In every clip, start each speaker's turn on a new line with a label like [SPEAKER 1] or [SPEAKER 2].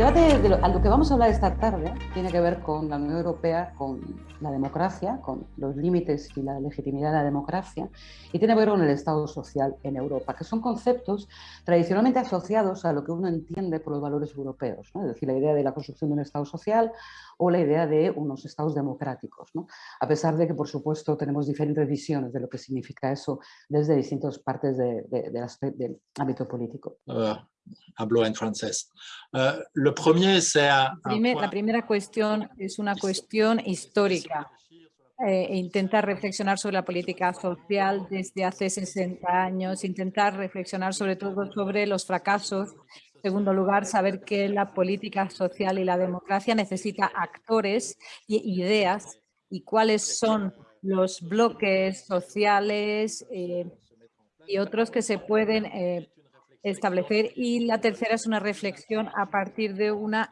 [SPEAKER 1] debate de lo, a lo que vamos a hablar esta tarde tiene que ver con la Unión Europea, con la democracia, con los límites y la legitimidad de la democracia, y tiene que ver con el Estado social en Europa, que son conceptos tradicionalmente asociados a lo que uno entiende por los valores europeos, ¿no? es decir, la idea de la construcción de un Estado social o la idea de unos Estados democráticos, ¿no? a pesar de que, por supuesto, tenemos diferentes visiones de lo que significa eso desde distintas partes de, de, de, del ámbito político.
[SPEAKER 2] Uh, hablo en francés. Uh, lo sea,
[SPEAKER 3] Primer, la primera cuestión es una cuestión histórica. Eh, intentar reflexionar sobre la política social desde hace 60 años, intentar reflexionar sobre todo sobre los fracasos. En segundo lugar, saber que la política social y la democracia necesita actores y ideas y cuáles son los bloques sociales eh, y otros que se pueden eh, establecer. Y la tercera es una reflexión a partir de una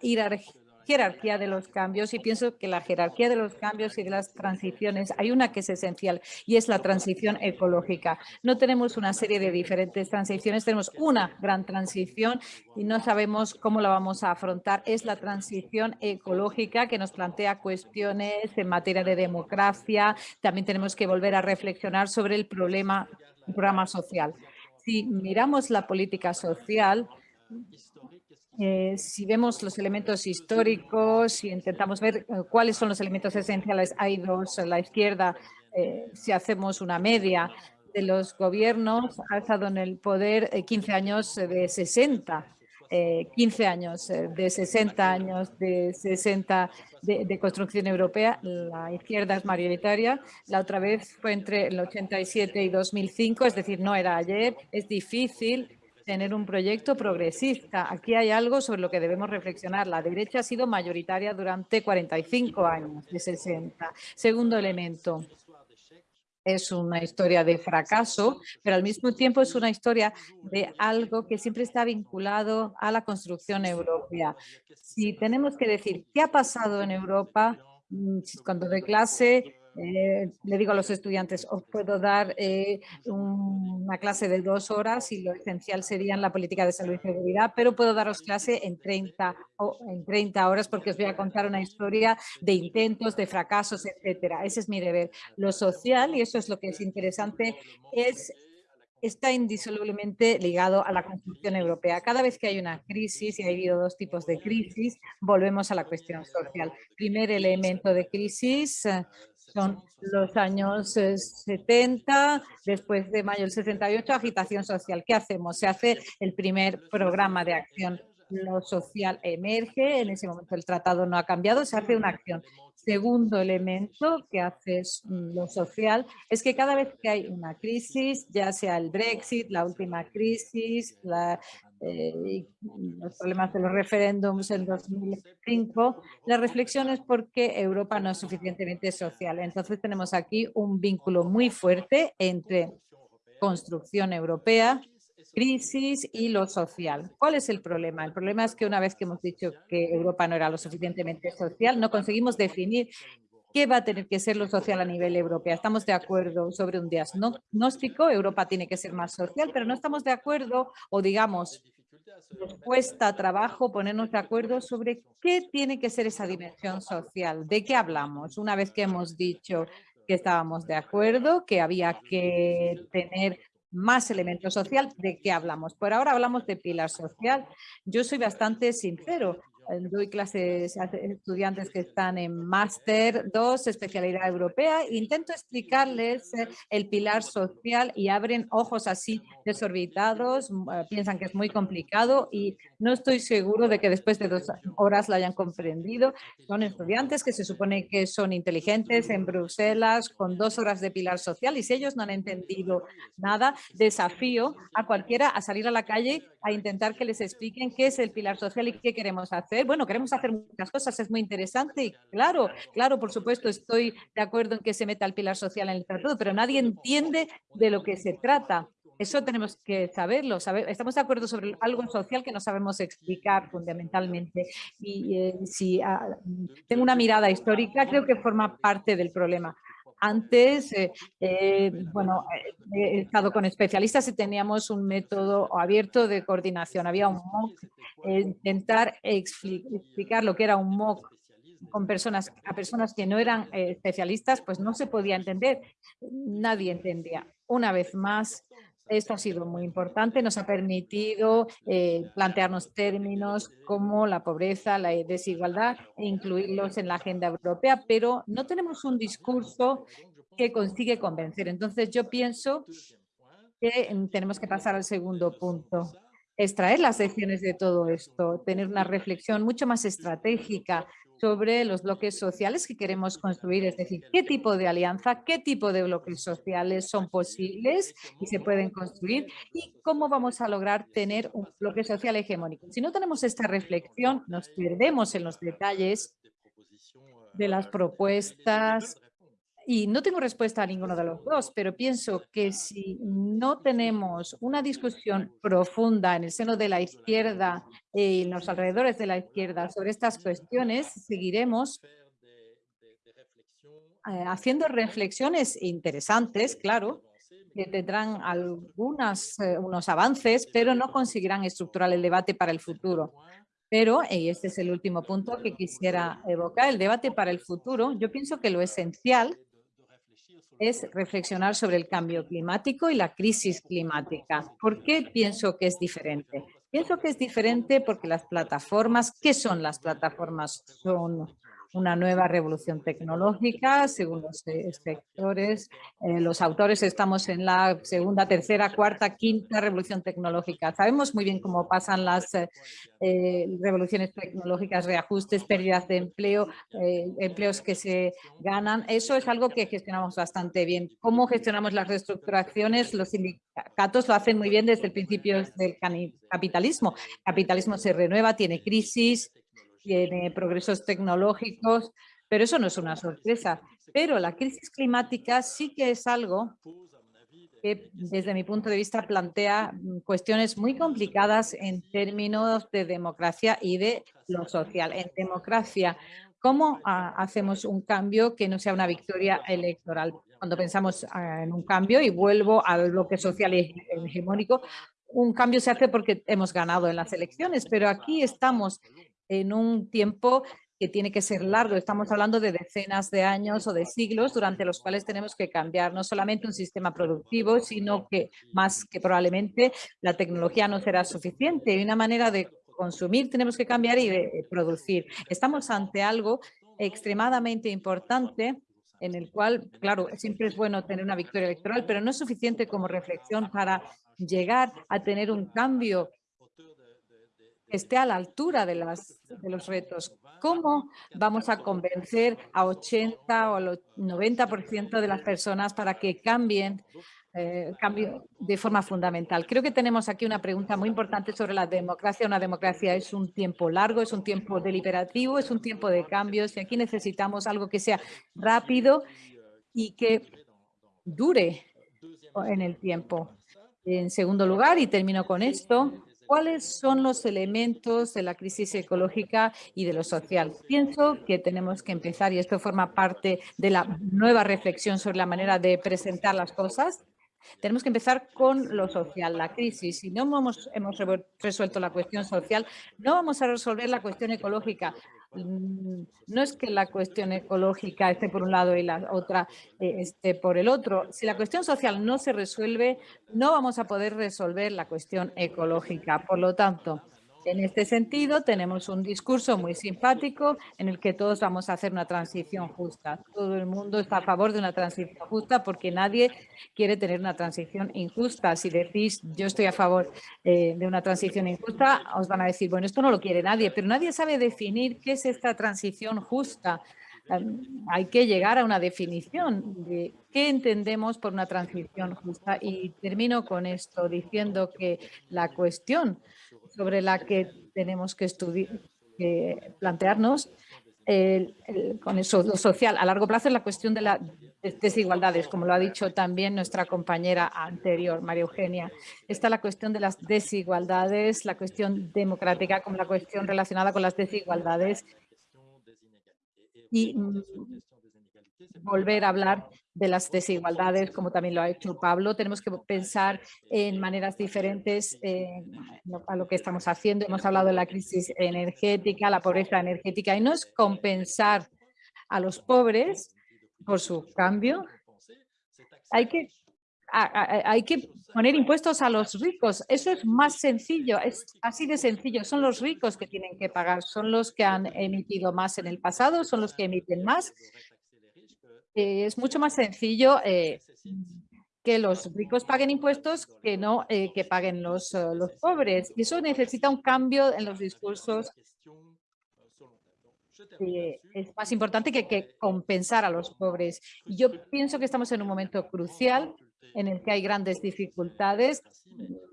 [SPEAKER 3] jerarquía de los cambios y pienso que la jerarquía de los cambios y de las transiciones, hay una que es esencial y es la transición ecológica. No tenemos una serie de diferentes transiciones, tenemos una gran transición y no sabemos cómo la vamos a afrontar. Es la transición ecológica que nos plantea cuestiones en materia de democracia. También tenemos que volver a reflexionar sobre el problema, el programa social. Si miramos la política social, eh, si vemos los elementos históricos, si intentamos ver eh, cuáles son los elementos esenciales, hay dos la izquierda, eh, si hacemos una media de los gobiernos, ha estado en el poder 15 años de 60, 15 años de 60 años de 60 de, de, construcción europea, la izquierda es mayoritaria, la otra vez fue entre el 87 y 2005, es decir, no era ayer, es difícil tener un proyecto progresista. Aquí hay algo sobre lo que debemos reflexionar. La derecha ha sido mayoritaria durante 45 años, de 60. Segundo elemento, es una historia de fracaso, pero al mismo tiempo es una historia de algo que siempre está vinculado a la construcción europea. Si tenemos que decir qué ha pasado en Europa, mm, cuando doy clase eh, le digo a los estudiantes, os puedo dar eh, un, una clase de dos horas y lo esencial sería la política de salud y seguridad, pero puedo daros clase en 30, o, en 30 horas porque os voy a contar una historia de intentos, de fracasos, etcétera. Ese es mi deber. Lo social, y eso es lo que es interesante, es está indisolublemente ligado a la construcción europea. Cada vez que hay una crisis, y ha habido dos tipos de crisis, volvemos a la cuestión social. Primer elemento de crisis son los años 70, eh, después de mayo del 68, agitación social. ¿Qué hacemos? Se hace el primer programa de acción. Lo social emerge, en ese momento el tratado no ha cambiado, se hace una acción. Segundo elemento que hace lo social es que cada vez que hay una crisis, ya sea el Brexit, la última crisis, la, eh, los problemas de los referéndums en 2005, la reflexión es porque Europa no es suficientemente social. Entonces tenemos aquí un vínculo muy fuerte entre construcción europea, crisis y lo social. ¿Cuál es el problema? El problema es que una vez que hemos dicho que Europa no era lo suficientemente social, no conseguimos definir ¿Qué va a tener que ser lo social a nivel europeo? Estamos de acuerdo sobre un diagnóstico, Europa tiene que ser más social, pero no estamos de acuerdo o digamos, nos cuesta trabajo ponernos de acuerdo sobre qué tiene que ser esa dimensión social, de qué hablamos. Una vez que hemos dicho que estábamos de acuerdo, que había que tener más elemento social, ¿de qué hablamos? Por ahora hablamos de pilar social. Yo soy bastante sincero. Eh, doy clases a estudiantes que están en máster 2, especialidad europea, intento explicarles eh, el pilar social y abren ojos así desorbitados, eh, piensan que es muy complicado y no estoy seguro de que después de dos horas lo hayan comprendido. Son estudiantes que se supone que son inteligentes en Bruselas con dos horas de pilar social y si ellos no han entendido nada, desafío a cualquiera a salir a la calle a intentar que les expliquen qué es el pilar social y qué queremos hacer bueno, queremos hacer muchas cosas, es muy interesante y claro, claro, por supuesto, estoy de acuerdo en que se meta el pilar social en el tratado, pero nadie entiende de lo que se trata. Eso tenemos que saberlo. estamos de acuerdo sobre algo social que no sabemos explicar fundamentalmente. Y eh, si ah, tengo una mirada histórica, creo que forma parte del problema. Antes, bueno, he estado con especialistas y teníamos un método abierto de coordinación. Había un MOOC, intentar explicar lo que era un MOOC con personas, a personas que no eran especialistas, pues no se podía entender. Nadie entendía. Una vez más, esto ha sido muy importante, nos ha permitido eh, plantearnos términos como la pobreza, la desigualdad e incluirlos en la agenda europea, pero no tenemos un discurso que consigue convencer. Entonces yo pienso que tenemos que pasar al segundo punto extraer las lecciones de todo esto, tener una reflexión mucho más estratégica sobre los bloques sociales que queremos construir, es decir, qué tipo de alianza, qué tipo de bloques sociales son posibles y se pueden construir y cómo vamos a lograr tener un bloque social hegemónico. Si no tenemos esta reflexión, nos perdemos en los detalles de las propuestas y no tengo respuesta a ninguno de los dos, pero pienso que si no tenemos una discusión profunda en el seno de la izquierda y en los alrededores de la izquierda sobre estas cuestiones, seguiremos eh, haciendo reflexiones interesantes, claro, que tendrán algunas, eh, unos avances, pero no conseguirán estructurar el debate para el futuro. Pero, y este es el último punto que quisiera evocar, el debate para el futuro, yo pienso que lo esencial es reflexionar sobre el cambio climático y la crisis climática. ¿Por qué pienso que es diferente? Pienso que es diferente porque las plataformas, ¿qué son las plataformas? Son una nueva revolución tecnológica, según los eh, sectores. Eh, los autores estamos en la segunda, tercera, cuarta, quinta revolución tecnológica. Sabemos muy bien cómo pasan las eh, revoluciones tecnológicas, reajustes, pérdidas de empleo, empleos que se ganan. Eso es algo que gestionamos bastante bien. ¿Cómo gestionamos las reestructuraciones? Los sindicatos lo hacen muy bien desde el principio del capitalismo. Capitalismo se renueva, tiene crisis, tiene progresos tecnológicos, pero eso no es una sorpresa. Pero la crisis climática sí que es algo que desde mi punto de vista plantea mm, cuestiones muy complicadas en términos de democracia y de lo social. En democracia, ¿cómo ah, hacemos un cambio que no sea una victoria electoral? Cuando pensamos ah, en un cambio, y vuelvo al bloque social hegemónico, un cambio se hace porque hemos ganado en las elecciones, pero aquí estamos en un tiempo que tiene que ser largo. Estamos hablando de decenas de años o de siglos durante los cuales tenemos que cambiar no solamente un sistema productivo, sino que más que probablemente la tecnología no será suficiente. Y una manera de consumir tenemos que cambiar y de producir. Estamos ante algo extremadamente importante en el cual, claro, siempre es bueno tener una victoria electoral, pero no es suficiente como reflexión para llegar a tener un cambio esté a la altura de, los retos. ¿Cómo vamos a convencer a 80 o al 90% de las personas para que cambien eh, cambio de forma fundamental. Creo que tenemos aquí una pregunta muy importante sobre la democracia. Una democracia es un tiempo largo, es un tiempo deliberativo, es un tiempo de cambios y aquí necesitamos algo que sea rápido y que dure en el tiempo. En segundo lugar, y termino con esto, ¿Cuáles son los elementos de la crisis ecológica y de lo social? Pienso que tenemos que empezar, y esto forma parte de la nueva reflexión sobre la manera de presentar las cosas, tenemos que empezar con lo social, la crisis. Si no hemos, resuelto la cuestión social, no vamos a resolver la cuestión ecológica. Mm, no es que la cuestión ecológica esté por un lado y la otra eh, esté por el otro. Si la cuestión social no se resuelve, no vamos a poder resolver la cuestión ecológica. Por lo tanto, en este sentido, tenemos un discurso muy simpático en el que todos vamos a hacer una transición justa. Todo el mundo está a favor de una transición justa porque nadie quiere tener una transición injusta. Si decís yo estoy a favor eh, de una transición injusta, os van a decir, bueno, esto no lo quiere nadie, pero nadie sabe definir qué es esta transición justa. hay que llegar a una definición de qué entendemos por una transición justa. Y termino con esto diciendo que la cuestión sobre la que tenemos que estudiar, plantearnos con eso, lo social a largo plazo es la cuestión de las desigualdades, como lo ha dicho también nuestra compañera anterior, María Eugenia. Está la cuestión de las desigualdades, la cuestión democrática como la cuestión relacionada con las desigualdades. Y volver a hablar de las desigualdades, como también lo ha hecho Pablo. Tenemos que pensar en maneras diferentes eh, a lo que estamos haciendo. Hemos hablado de la crisis energética, la pobreza energética, y no es compensar a los pobres por su cambio. Hay que, hay que poner impuestos a los ricos. Eso es más sencillo, es así de sencillo. Son los ricos que tienen que pagar, son los que han emitido más en el pasado, son los que emiten más es mucho más sencillo eh, que los ricos paguen impuestos que no eh, que paguen los, los pobres. Y eso necesita un cambio en los discursos. es más importante que, que compensar a los pobres. Yo pienso que estamos en un momento crucial en el que hay grandes dificultades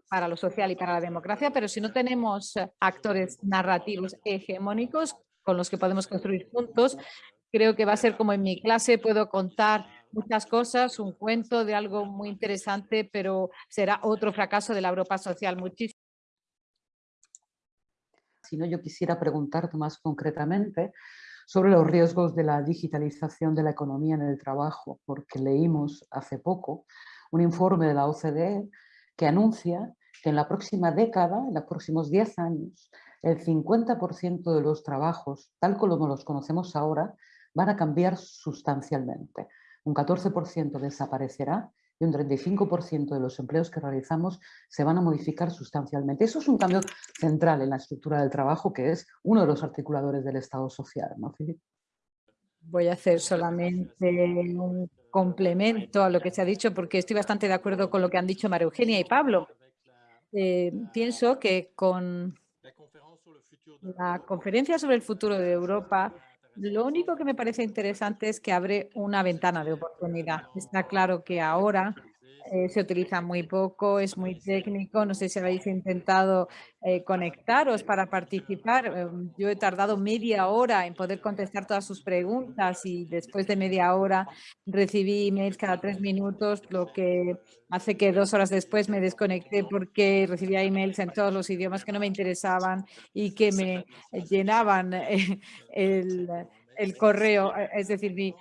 [SPEAKER 3] para lo social y para la democracia, pero si no tenemos actores narrativos hegemónicos con los que podemos construir juntos, Creo que va a ser como en mi clase, puedo contar muchas cosas, un cuento de algo muy interesante, pero será otro fracaso de la Europa social. Muchísimo.
[SPEAKER 1] Si no, yo quisiera preguntarte más concretamente sobre los riesgos de la digitalización de la economía en el trabajo, porque leímos hace poco un informe de la OCDE que anuncia que en la próxima década, en los próximos 10 años, el 50% de los trabajos, tal como los conocemos ahora, van a cambiar sustancialmente. Un 14% desaparecerá y un 35% de los empleos que realizamos se van a modificar sustancialmente. Eso es un cambio central en la estructura del trabajo, que es uno de los articuladores del Estado social. ¿no,
[SPEAKER 3] Voy a hacer solamente un complemento a lo que se ha dicho, porque estoy bastante de acuerdo con lo que han dicho María Eugenia y Pablo. Eh, pienso que con la conferencia sobre el futuro de Europa lo único que me parece interesante es que abre una ventana de oportunidad. Está claro que ahora eh, se utiliza muy poco, es muy técnico. No sé si habéis intentado eh, conectaros para participar. Em, yo he tardado media hora en poder contestar todas sus preguntas y después de media hora recibí emails cada tres minutos, lo que hace que dos horas después me desconecté porque recibía emails en todos los idiomas que no me interesaban y que me llenaban eh, el el correo, eh, es decir, mi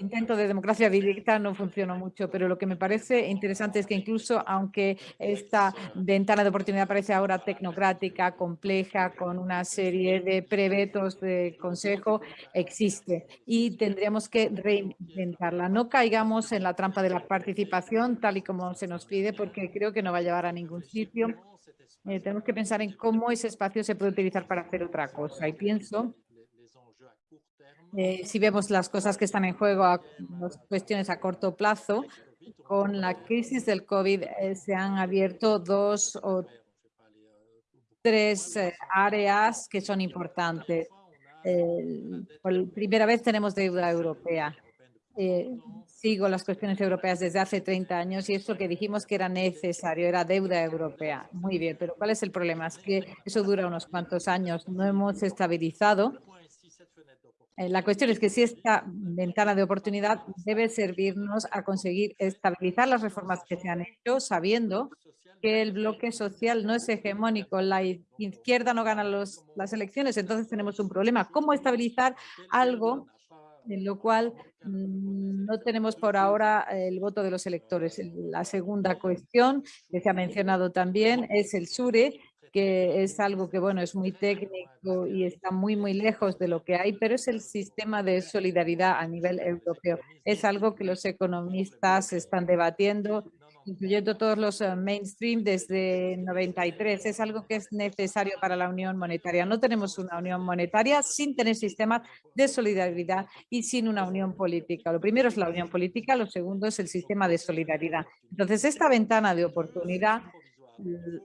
[SPEAKER 3] intento de democracia directa no funcionó mucho, pero lo que me parece interesante es que incluso aunque esta ventana de oportunidad parece ahora tecnocrática, compleja, con una serie de prevetos de consejo, existe y tendríamos que reinventarla. No caigamos en la trampa de la participación tal y como se nos pide, porque creo que no va a llevar a ningún sitio. Eh, tenemos que pensar en cómo ese espacio se puede utilizar para hacer otra cosa y pienso eh, si vemos las cosas que están en juego, las cuestiones a corto plazo, con la crisis del COVID eh, se han abierto dos o tres eh, áreas que son importantes. por primera vez tenemos deuda europea. sigo las cuestiones europeas desde hace 30 años y esto que dijimos que era necesario, era deuda europea. Muy bien, pero ¿cuál es el problema? Es que eso dura unos cuantos años. No hemos estabilizado eh, la cuestión es que si esta ventana de oportunidad debe servirnos a conseguir estabilizar las reformas que se han hecho, sabiendo que el bloque social no es hegemónico, la izquierda no gana los, las elecciones, entonces tenemos un problema. ¿Cómo estabilizar algo en lo cual mm, no tenemos por ahora el voto de los electores? La segunda cuestión que se ha mencionado también es el SURE, que es algo que, bueno, es muy técnico y está muy, muy lejos de lo que hay, pero es el sistema de solidaridad a nivel europeo. Es algo que los economistas están debatiendo, incluyendo todos los eh, mainstream desde 93. Es algo que es necesario para la unión monetaria. No tenemos una unión monetaria sin tener sistemas de solidaridad y sin una unión política. Lo primero es la unión política, lo segundo es el sistema de solidaridad. Entonces, esta ventana de oportunidad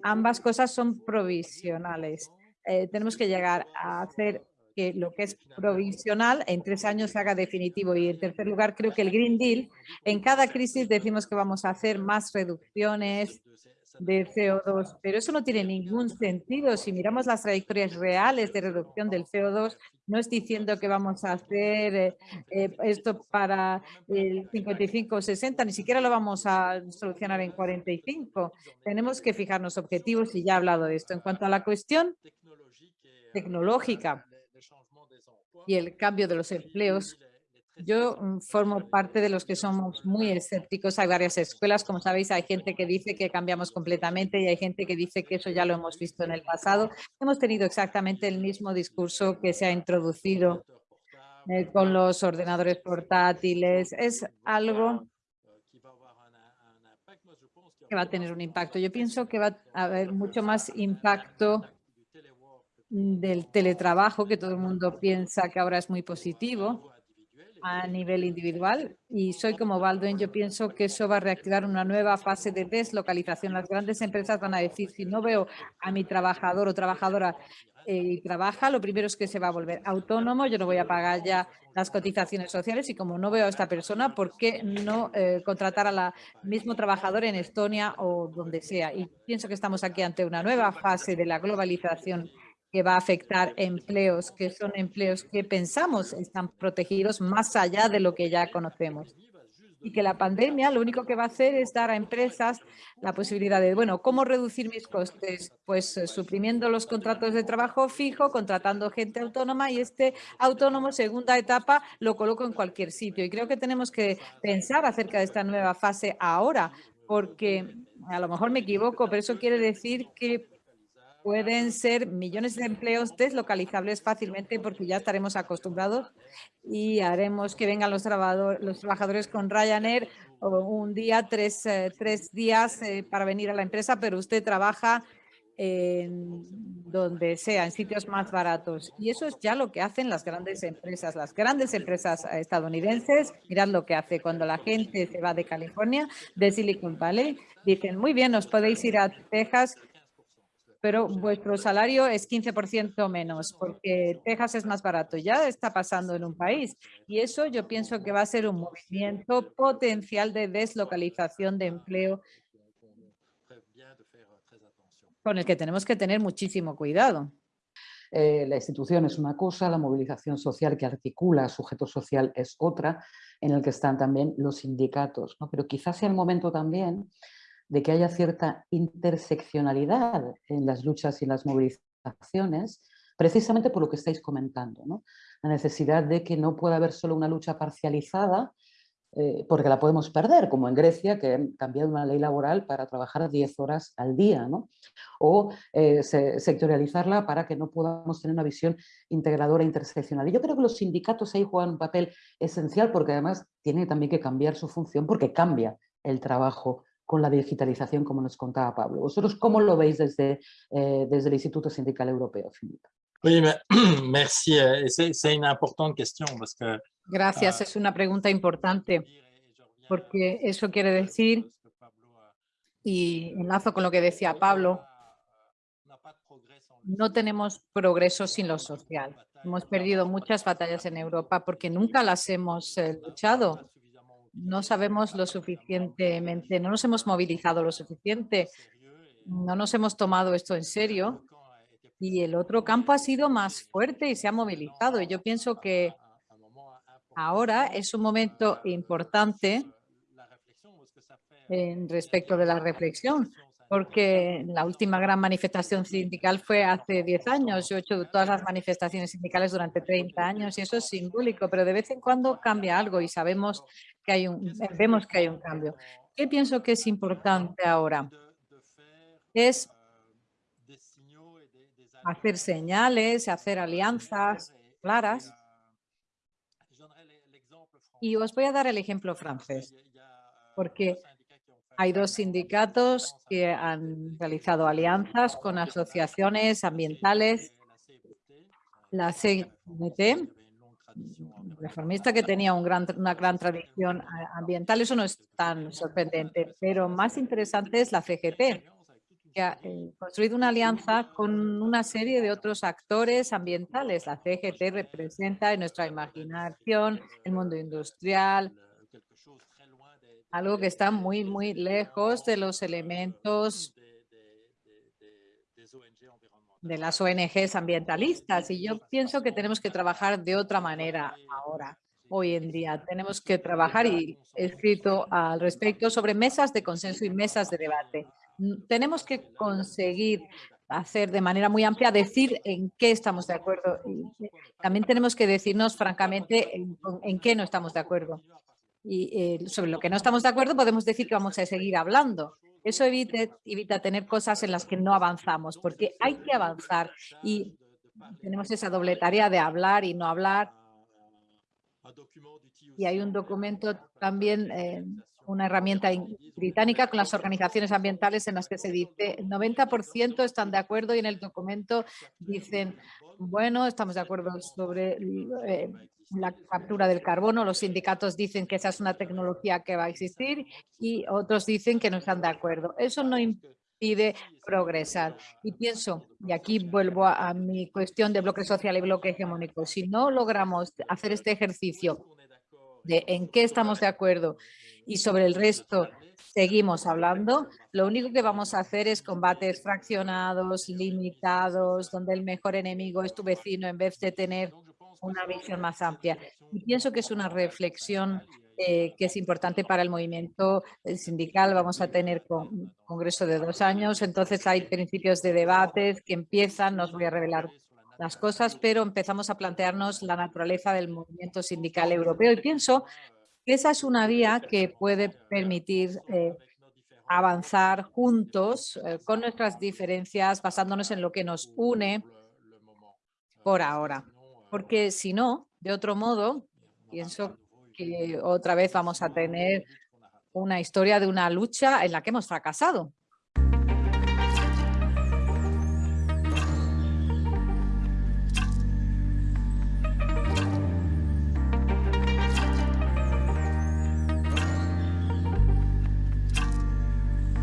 [SPEAKER 3] ambas cosas son provisionales. Eh, tenemos que llegar a hacer que lo que es provisional en tres años se haga definitivo. Y en tercer lugar, creo que el Green Deal, en cada crisis decimos que vamos a hacer más reducciones, de CO2, pero eso no tiene ningún sentido. Si miramos las trayectorias reales de reducción del CO2, no es diciendo que vamos a hacer eh, eh, esto para el 55 o 60, ni siquiera lo vamos a solucionar en 45. Tenemos que fijarnos objetivos y ya he hablado de esto. En cuanto a la cuestión tecnológica y el cambio de los empleos, Yo mm, formo parte de los que somos muy escépticos. Hay varias escuelas, como sabéis, hay gente que dice que cambiamos completamente y hay gente que dice que eso ya lo hemos visto en el pasado. Hemos tenido exactamente el mismo discurso que se ha introducido eh, con los ordenadores portátiles. Es algo que va a tener un impacto. Yo pienso que va a haber mucho más impacto del teletrabajo, que todo el mundo piensa que ahora es muy positivo a nivel individual. Y soy como Baldwin, yo pienso que eso va a reactivar una nueva fase de deslocalización. Las grandes empresas van a decir, si no veo a mi trabajador o trabajadora eh, y trabaja, lo primero es que se va a volver autónomo, yo no voy a pagar ya las cotizaciones sociales y como no veo a esta persona, ¿por qué no eh, contratar a la mismo trabajador en Estonia o donde sea? Y pienso que estamos aquí ante una nueva fase de la globalización que va a afectar empleos, que son empleos que pensamos están protegidos más allá de lo que ya conocemos. Y que la pandemia lo único que va a hacer es dar a empresas la posibilidad de, bueno, ¿cómo reducir mis costes? Pues eh, suprimiendo los contratos de trabajo fijo, contratando gente autónoma y este autónomo, segunda etapa, lo coloco en cualquier sitio. Y creo que tenemos que pensar acerca de esta nueva fase ahora, porque a lo mejor me equivoco, pero eso quiere decir que pueden ser millones de empleos deslocalizables fácilmente porque ya estaremos acostumbrados y haremos que vengan los, los trabajadores con Ryanair un día, tres, eh, tres días eh, para venir a la empresa, pero usted trabaja en donde sea, en sitios más baratos. Y eso es ya lo que hacen las grandes empresas. Las grandes empresas estadounidenses, mirad lo que hace cuando la gente se va de California, de Silicon Valley, dicen, muy bien, os podéis ir a Texas pero vuestro salario es 15% menos porque Texas es más barato. Ya está pasando en un país y eso yo pienso que va a ser un movimiento potencial de deslocalización de empleo con el que tenemos que tener muchísimo cuidado.
[SPEAKER 1] Eh, la institución es una cosa, la movilización social que articula sujeto social es otra, en el que están también los sindicatos. ¿no? Pero quizás sea el momento también de que haya cierta interseccionalidad en las luchas y las movilizaciones, precisamente por lo que estáis comentando, la necesidad de que no pueda haber solo una lucha parcializada, eh, porque la podemos perder, como en Grecia, que han cambiado una ley laboral para trabajar 10 horas al día, o eh, sectorializarla para que no podamos tener una visión integradora e interseccional. Y yo creo que los sindicatos ahí juegan un papel esencial porque además tiene también que cambiar su función porque cambia el trabajo con la digitalización, como nos contaba Pablo. ¿Vosotros cómo lo veis desde, eh, desde el Instituto Sindical Europeo, Filipe?
[SPEAKER 2] Oui, merci. Es una importante cuestión. Porque,
[SPEAKER 3] Gracias, ah, es una pregunta importante porque eso quiere decir, y enlazo con lo que decía Pablo, no tenemos progreso sin lo social. Hemos perdido muchas batallas en Europa porque nunca las hemos eh, luchado no sabemos lo suficientemente, no nos hemos movilizado lo suficiente, no nos hemos tomado esto en serio y el otro campo ha sido más fuerte y se ha movilizado. Y yo pienso que ahora es un momento importante en respecto de la reflexión, porque la última gran manifestación sindical fue hace 10 años. Yo he hecho todas las manifestaciones sindicales durante 30 años y eso es simbólico, pero de vez en cuando cambia algo y sabemos que hay un, vemos que hay un cambio. ¿Qué pienso que es importante ahora? Es hacer señales, hacer alianzas claras. Y os voy a dar el ejemplo francés, porque hay dos sindicatos que han realizado alianzas con asociaciones ambientales, la CNT, reformista que tenía gran, una gran tradición ambiental, eso no es tan sorprendente, pero más interesante es la CGT, que ha eh, construido una alianza con una serie de otros actores ambientales. La CGT representa en nuestra imaginación el mundo industrial, algo que está muy, muy lejos de los elementos de las ONGs ambientalistas. Y yo pienso que tenemos que trabajar de otra manera ahora, hoy en día. Tenemos que trabajar y he escrito al respecto sobre mesas de consenso y mesas de debate. Tenemos que conseguir hacer de manera muy amplia, decir en qué estamos de acuerdo. Y también tenemos que decirnos francamente en, qué no estamos de acuerdo. Y eh, sobre lo que no estamos de acuerdo podemos decir que vamos a seguir hablando. Eso evita tener cosas en las que no avanzamos, porque hay que avanzar y tenemos esa doble tarea de hablar y no hablar. Y hay un documento también eh, una herramienta británica con las organizaciones ambientales en las que se dice el 90% están de acuerdo y en el documento dicen, bueno, estamos de acuerdo sobre eh, la captura del carbono, los sindicatos dicen que esa es una tecnología que va a existir y otros dicen que no están de acuerdo. Eso no impide progresar. Y pienso, y aquí vuelvo a, a mi cuestión de bloque social y bloque hegemónico, si no logramos hacer este ejercicio de en qué estamos de acuerdo y sobre el resto seguimos hablando, lo único que vamos a hacer es combates fraccionados, limitados, donde el mejor enemigo es tu vecino en vez de tener una visión más amplia. Y pienso que es una reflexión eh, que es importante para el movimiento sindical. Vamos a tener un congreso de dos años, entonces hay principios de debates que empiezan, no os voy a revelar las cosas, pero empezamos a plantearnos la naturaleza del movimiento sindical europeo y pienso esa es una vía que puede permitir eh, avanzar juntos eh, con nuestras diferencias, basándonos en lo que nos une por ahora. Porque si no, de otro modo, pienso que otra vez vamos a tener una historia de una lucha en la que hemos fracasado.